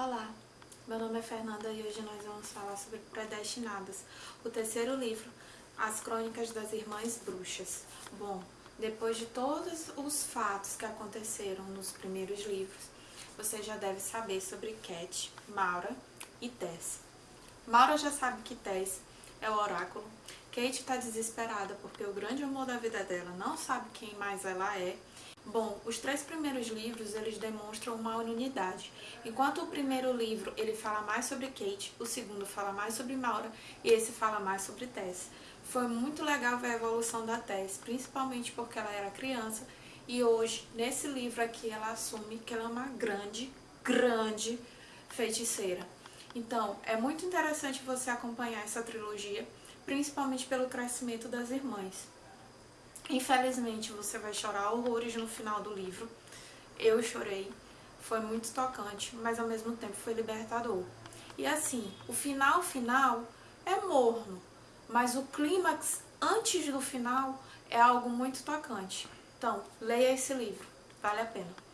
Olá, meu nome é Fernanda e hoje nós vamos falar sobre Predestinadas, o terceiro livro, As Crônicas das Irmãs Bruxas. Bom, depois de todos os fatos que aconteceram nos primeiros livros, você já deve saber sobre Cat, Maura e Tess. Maura já sabe que Tess é o oráculo. Kate está desesperada porque o grande amor da vida dela não sabe quem mais ela é Bom, os três primeiros livros, eles demonstram uma unidade. Enquanto o primeiro livro, ele fala mais sobre Kate, o segundo fala mais sobre Maura e esse fala mais sobre Tess. Foi muito legal ver a evolução da Tess, principalmente porque ela era criança e hoje, nesse livro aqui, ela assume que ela é uma grande, grande feiticeira. Então, é muito interessante você acompanhar essa trilogia, principalmente pelo crescimento das irmãs. Infelizmente, você vai chorar horrores no final do livro. Eu chorei, foi muito tocante, mas ao mesmo tempo foi libertador. E assim, o final final é morno, mas o clímax antes do final é algo muito tocante. Então, leia esse livro, vale a pena.